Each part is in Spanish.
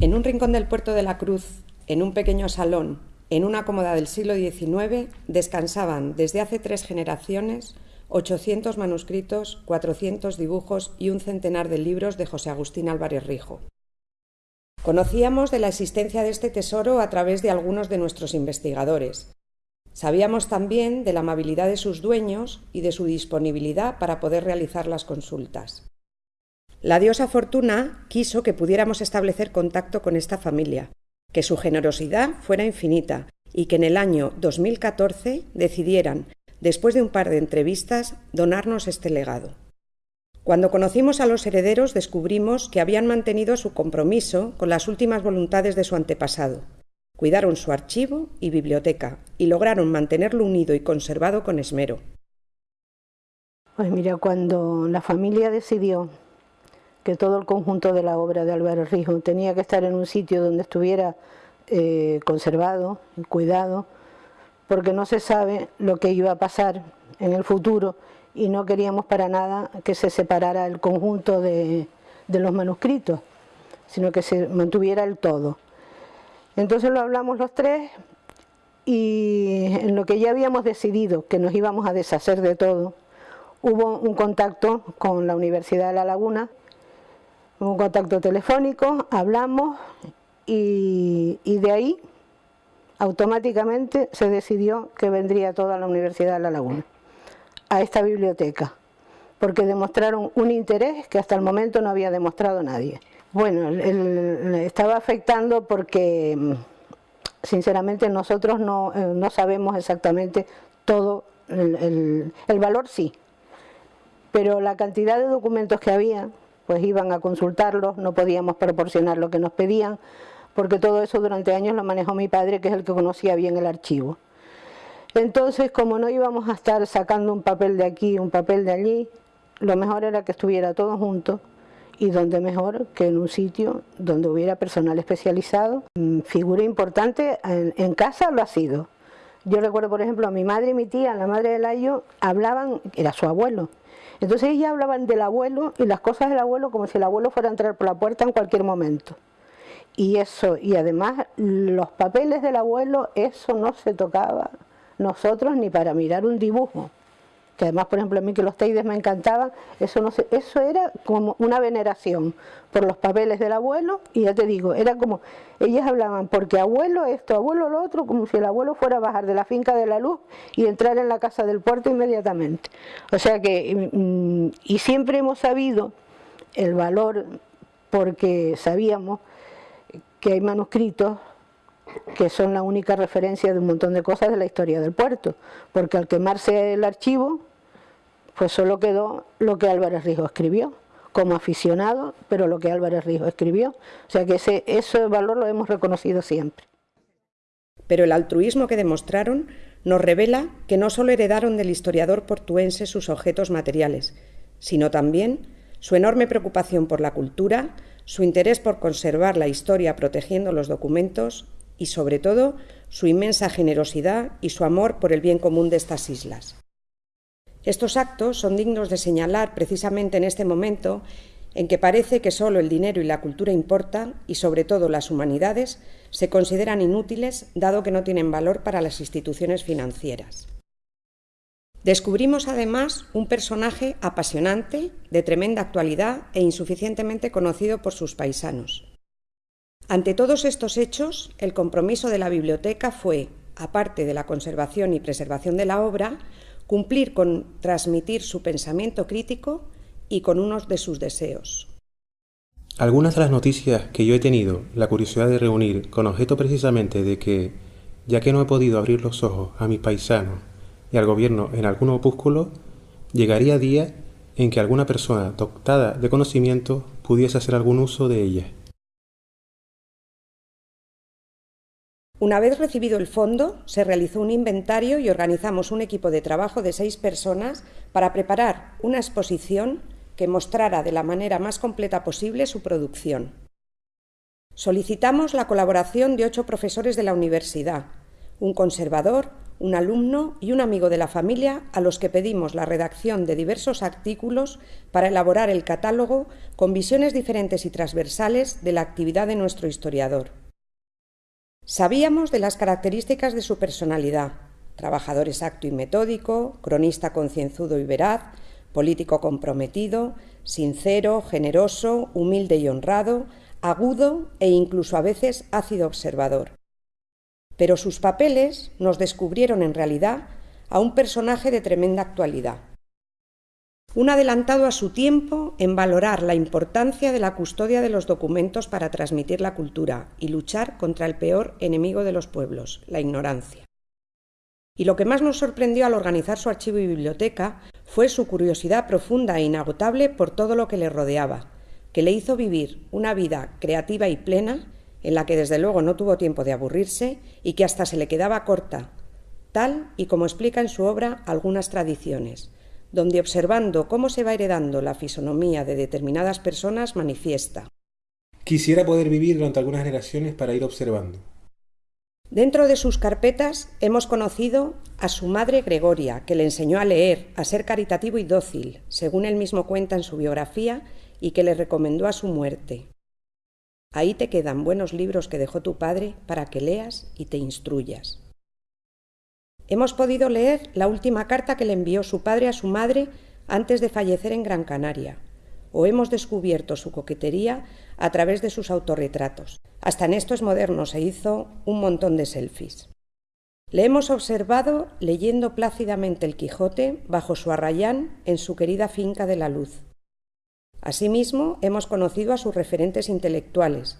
En un rincón del puerto de la Cruz, en un pequeño salón, en una cómoda del siglo XIX, descansaban desde hace tres generaciones 800 manuscritos, 400 dibujos y un centenar de libros de José Agustín Álvarez Rijo. Conocíamos de la existencia de este tesoro a través de algunos de nuestros investigadores. Sabíamos también de la amabilidad de sus dueños y de su disponibilidad para poder realizar las consultas. La diosa Fortuna quiso que pudiéramos establecer contacto con esta familia, que su generosidad fuera infinita y que en el año 2014 decidieran, después de un par de entrevistas, donarnos este legado. Cuando conocimos a los herederos descubrimos que habían mantenido su compromiso con las últimas voluntades de su antepasado. Cuidaron su archivo y biblioteca y lograron mantenerlo unido y conservado con esmero. Pues mira, cuando la familia decidió que todo el conjunto de la obra de Álvaro Rijo tenía que estar en un sitio donde estuviera eh, conservado, cuidado, porque no se sabe lo que iba a pasar en el futuro y no queríamos para nada que se separara el conjunto de, de los manuscritos, sino que se mantuviera el todo. Entonces lo hablamos los tres y en lo que ya habíamos decidido que nos íbamos a deshacer de todo, hubo un contacto con la Universidad de La Laguna un contacto telefónico, hablamos y, de ahí automáticamente se decidió que vendría toda la Universidad de La Laguna a esta biblioteca, porque demostraron un interés que hasta el momento no había demostrado nadie. Bueno, estaba afectando porque sinceramente nosotros no, eh, sabemos exactamente todo, el valor sí, pero la cantidad de documentos que había pues iban a consultarlos, no podíamos proporcionar lo que nos pedían, porque todo eso durante años lo manejó mi padre, que es el que conocía bien el archivo. Entonces, como no íbamos a estar sacando un papel de aquí, un papel de allí, lo mejor era que estuviera todo junto y donde mejor que en un sitio donde hubiera personal especializado. Mm, figura importante en, en casa lo ha sido. Yo recuerdo, por ejemplo, a mi madre y mi tía, la madre de Layo, hablaban, era su abuelo, entonces ellas hablaban del abuelo y las cosas del abuelo como si el abuelo fuera a entrar por la puerta en cualquier momento. Y eso, y además los papeles del abuelo, eso no se tocaba nosotros ni para mirar un dibujo que además, por ejemplo, a mí que los teides me encantaban, eso, no sé, eso era como una veneración por los papeles del abuelo, y ya te digo, era como, ellas hablaban, porque abuelo esto, abuelo lo otro, como si el abuelo fuera a bajar de la finca de la luz y entrar en la casa del puerto inmediatamente. O sea que, mm, y siempre hemos sabido el valor, porque sabíamos que hay manuscritos que son la única referencia de un montón de cosas de la historia del puerto, porque al quemarse el archivo, pues solo quedó lo que Álvarez Rijo escribió, como aficionado, pero lo que Álvarez Rijo escribió. O sea que ese, ese valor lo hemos reconocido siempre. Pero el altruismo que demostraron nos revela que no solo heredaron del historiador portuense sus objetos materiales, sino también su enorme preocupación por la cultura, su interés por conservar la historia protegiendo los documentos y, sobre todo, su inmensa generosidad y su amor por el bien común de estas islas. Estos actos son dignos de señalar precisamente en este momento en que parece que solo el dinero y la cultura importan y sobre todo las humanidades se consideran inútiles dado que no tienen valor para las instituciones financieras. Descubrimos además un personaje apasionante, de tremenda actualidad e insuficientemente conocido por sus paisanos. Ante todos estos hechos, el compromiso de la biblioteca fue, aparte de la conservación y preservación de la obra, cumplir con transmitir su pensamiento crítico y con unos de sus deseos. Algunas de las noticias que yo he tenido la curiosidad de reunir con objeto precisamente de que, ya que no he podido abrir los ojos a mis paisanos y al gobierno en algún opúsculo, llegaría día en que alguna persona dotada de conocimiento pudiese hacer algún uso de ellas. Una vez recibido el fondo, se realizó un inventario y organizamos un equipo de trabajo de seis personas para preparar una exposición que mostrara de la manera más completa posible su producción. Solicitamos la colaboración de ocho profesores de la universidad, un conservador, un alumno y un amigo de la familia a los que pedimos la redacción de diversos artículos para elaborar el catálogo con visiones diferentes y transversales de la actividad de nuestro historiador. Sabíamos de las características de su personalidad, trabajador exacto y metódico, cronista concienzudo y veraz, político comprometido, sincero, generoso, humilde y honrado, agudo e incluso a veces ácido observador. Pero sus papeles nos descubrieron en realidad a un personaje de tremenda actualidad. Un adelantado a su tiempo en valorar la importancia de la custodia de los documentos para transmitir la cultura y luchar contra el peor enemigo de los pueblos, la ignorancia. Y lo que más nos sorprendió al organizar su archivo y biblioteca fue su curiosidad profunda e inagotable por todo lo que le rodeaba, que le hizo vivir una vida creativa y plena, en la que desde luego no tuvo tiempo de aburrirse y que hasta se le quedaba corta, tal y como explica en su obra algunas tradiciones, donde observando cómo se va heredando la fisonomía de determinadas personas manifiesta. Quisiera poder vivir durante algunas generaciones para ir observando, Dentro de sus carpetas hemos conocido a su madre Gregoria, que le enseñó a leer, a ser caritativo y dócil, según él mismo cuenta en su biografía, y que le recomendó a su muerte. Ahí te quedan buenos libros que dejó tu padre para que leas y te instruyas. Hemos podido leer la última carta que le envió su padre a su madre antes de fallecer en Gran Canaria, o hemos descubierto su coquetería a través de sus autorretratos. Hasta en estos modernos se hizo un montón de selfies. Le hemos observado leyendo plácidamente el Quijote bajo su arrayán en su querida finca de la luz. Asimismo, hemos conocido a sus referentes intelectuales,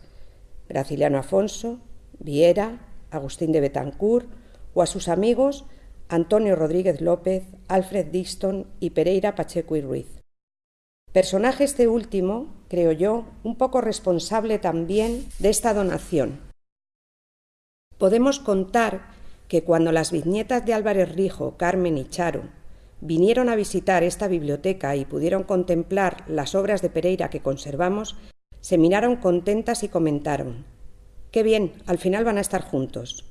Graciliano Afonso, Viera, Agustín de Betancourt, o a sus amigos Antonio Rodríguez López, Alfred Dixon y Pereira Pacheco y Ruiz. Personaje este último, creo yo, un poco responsable también de esta donación. Podemos contar que cuando las viñetas de Álvarez Rijo, Carmen y Charo vinieron a visitar esta biblioteca y pudieron contemplar las obras de Pereira que conservamos, se miraron contentas y comentaron Qué bien, al final van a estar juntos.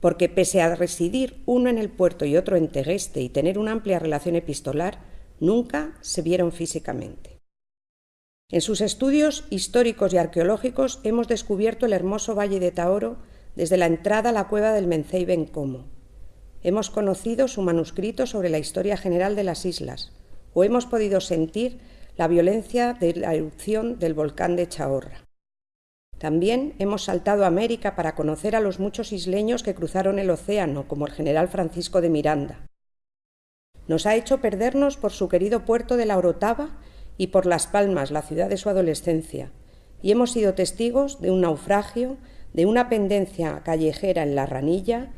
Porque pese a residir uno en el puerto y otro en Tegueste y tener una amplia relación epistolar, nunca se vieron físicamente. En sus estudios históricos y arqueológicos hemos descubierto el hermoso valle de Taoro desde la entrada a la cueva del Mencey Bencomo. Hemos conocido su manuscrito sobre la historia general de las islas, o hemos podido sentir la violencia de la erupción del volcán de Chahorra. También hemos saltado a América para conocer a los muchos isleños que cruzaron el océano, como el general Francisco de Miranda, nos ha hecho perdernos por su querido puerto de la Orotava y por Las Palmas, la ciudad de su adolescencia, y hemos sido testigos de un naufragio, de una pendencia callejera en la ranilla,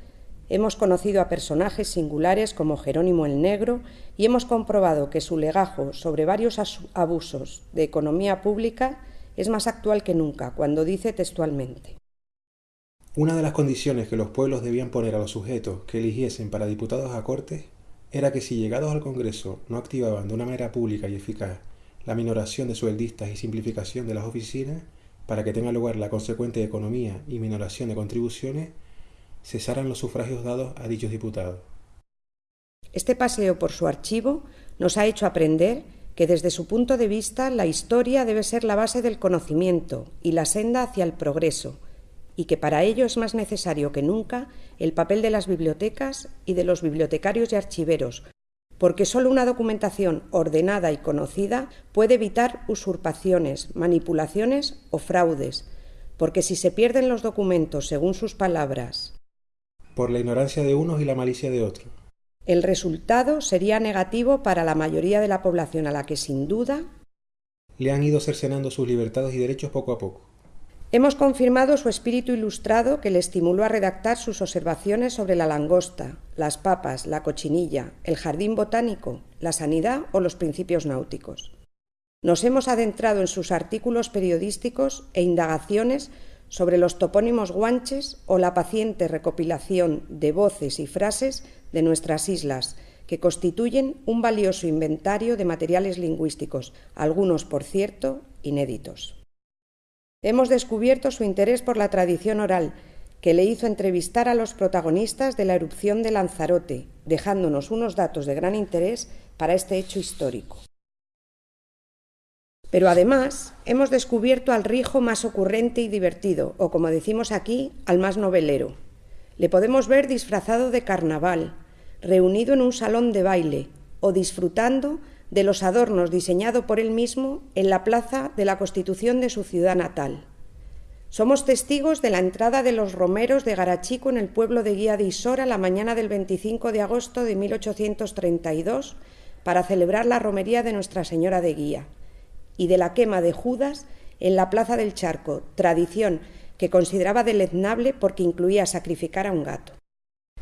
hemos conocido a personajes singulares como Jerónimo el Negro y hemos comprobado que su legajo sobre varios abusos de economía pública es más actual que nunca, cuando dice textualmente. Una de las condiciones que los pueblos debían poner a los sujetos que eligiesen para diputados a cortes era que si llegados al Congreso no activaban de una manera pública y eficaz la minoración de sueldistas y simplificación de las oficinas, para que tenga lugar la consecuente economía y minoración de contribuciones, cesaran los sufragios dados a dichos diputados. Este paseo por su archivo nos ha hecho aprender que desde su punto de vista la historia debe ser la base del conocimiento y la senda hacia el progreso, y que para ello es más necesario que nunca el papel de las bibliotecas y de los bibliotecarios y archiveros, porque sólo una documentación ordenada y conocida puede evitar usurpaciones, manipulaciones o fraudes, porque si se pierden los documentos según sus palabras, por la ignorancia de unos y la malicia de otros, el resultado sería negativo para la mayoría de la población a la que sin duda le han ido cercenando sus libertades y derechos poco a poco. Hemos confirmado su espíritu ilustrado que le estimuló a redactar sus observaciones sobre la langosta, las papas, la cochinilla, el jardín botánico, la sanidad o los principios náuticos. Nos hemos adentrado en sus artículos periodísticos e indagaciones sobre los topónimos guanches o la paciente recopilación de voces y frases de nuestras islas, que constituyen un valioso inventario de materiales lingüísticos, algunos, por cierto, inéditos. Hemos descubierto su interés por la tradición oral, que le hizo entrevistar a los protagonistas de la erupción de Lanzarote, dejándonos unos datos de gran interés para este hecho histórico. Pero además hemos descubierto al rijo más ocurrente y divertido, o como decimos aquí, al más novelero. Le podemos ver disfrazado de carnaval, reunido en un salón de baile o disfrutando de los adornos diseñados por él mismo en la plaza de la Constitución de su ciudad natal. Somos testigos de la entrada de los romeros de Garachico en el pueblo de Guía de Isora la mañana del 25 de agosto de 1832 para celebrar la romería de Nuestra Señora de Guía y de la quema de Judas en la Plaza del Charco, tradición que consideraba deleznable porque incluía sacrificar a un gato.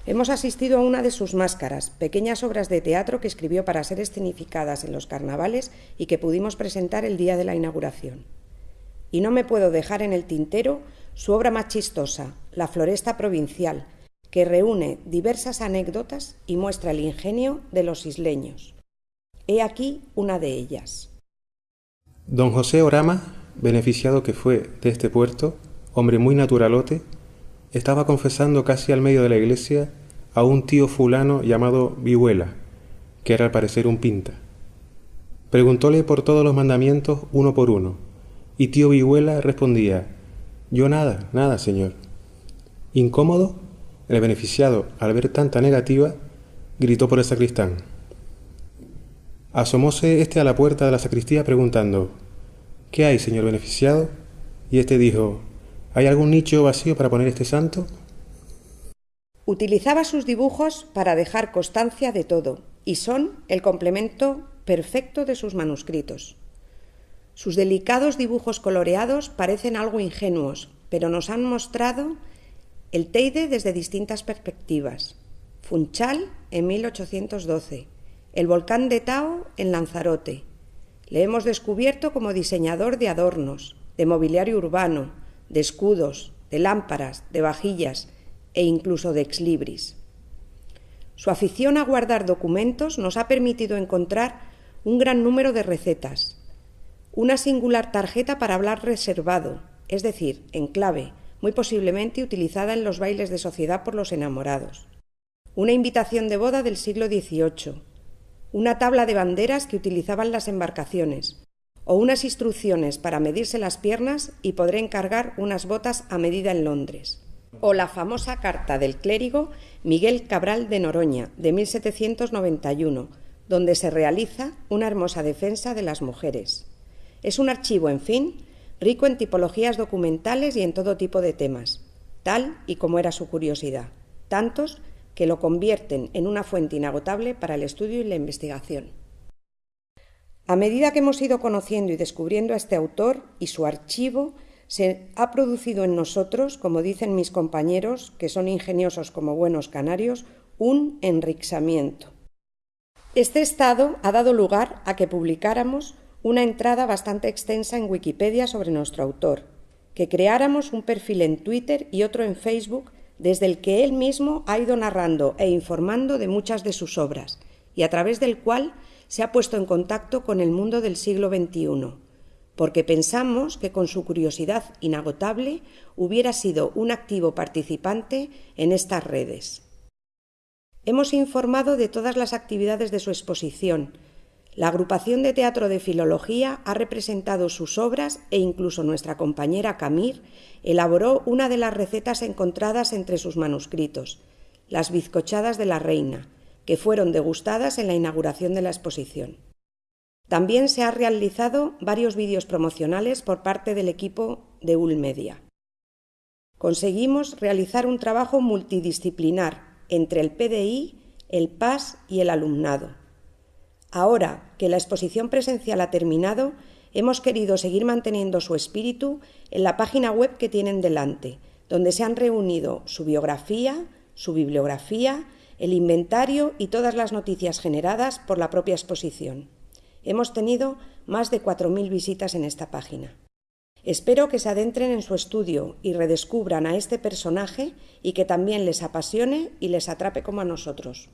Hemos asistido a una de sus máscaras, pequeñas obras de teatro que escribió para ser escenificadas en los carnavales y que pudimos presentar el día de la inauguración. Y no me puedo dejar en el tintero su obra más chistosa, La Floresta Provincial, que reúne diversas anécdotas y muestra el ingenio de los isleños. He aquí una de ellas. Don José Orama, beneficiado que fue de este puerto, hombre muy naturalote, estaba confesando casi al medio de la iglesia a un tío fulano llamado Vihuela, que era al parecer un pinta. Preguntóle por todos los mandamientos uno por uno, y tío Vihuela respondía, Yo nada, nada, señor. Incómodo, el beneficiado, al ver tanta negativa, gritó por el sacristán. Asomóse éste a la puerta de la sacristía preguntando, ¿Qué hay, señor beneficiado? Y éste dijo, ¿Hay algún nicho vacío para poner este santo? Utilizaba sus dibujos para dejar constancia de todo y son el complemento perfecto de sus manuscritos. Sus delicados dibujos coloreados parecen algo ingenuos, pero nos han mostrado el Teide desde distintas perspectivas. Funchal en 1812, el volcán de Tao en Lanzarote. Le hemos descubierto como diseñador de adornos, de mobiliario urbano, de escudos, de lámparas, de vajillas e incluso de exlibris. Su afición a guardar documentos nos ha permitido encontrar un gran número de recetas, una singular tarjeta para hablar reservado, es decir, en clave, muy posiblemente utilizada en los bailes de sociedad por los enamorados, una invitación de boda del siglo XVIII, una tabla de banderas que utilizaban las embarcaciones, o unas instrucciones para medirse las piernas y podré encargar unas botas a medida en Londres. O la famosa carta del clérigo Miguel Cabral de Noroña, de 1791, donde se realiza una hermosa defensa de las mujeres. Es un archivo, en fin, rico en tipologías documentales y en todo tipo de temas, tal y como era su curiosidad, tantos que lo convierten en una fuente inagotable para el estudio y la investigación. A medida que hemos ido conociendo y descubriendo a este autor y su archivo, se ha producido en nosotros, como dicen mis compañeros, que son ingeniosos como buenos canarios, un enrixamiento. Este estado ha dado lugar a que publicáramos una entrada bastante extensa en Wikipedia sobre nuestro autor, que creáramos un perfil en Twitter y otro en Facebook desde el que él mismo ha ido narrando e informando de muchas de sus obras, y a través del cual se ha puesto en contacto con el mundo del siglo XXI, porque pensamos que con su curiosidad inagotable hubiera sido un activo participante en estas redes. Hemos informado de todas las actividades de su exposición. La agrupación de teatro de filología ha representado sus obras e incluso nuestra compañera Camir elaboró una de las recetas encontradas entre sus manuscritos, las bizcochadas de la reina, que fueron degustadas en la inauguración de la exposición. También se han realizado varios vídeos promocionales por parte del equipo de Ulmedia. Conseguimos realizar un trabajo multidisciplinar entre el PDI, el PAS y el alumnado. Ahora que la exposición presencial ha terminado, hemos querido seguir manteniendo su espíritu en la página web que tienen delante, donde se han reunido su biografía, su bibliografía el inventario y todas las noticias generadas por la propia exposición. Hemos tenido más de 4.000 visitas en esta página. Espero que se adentren en su estudio y redescubran a este personaje y que también les apasione y les atrape como a nosotros.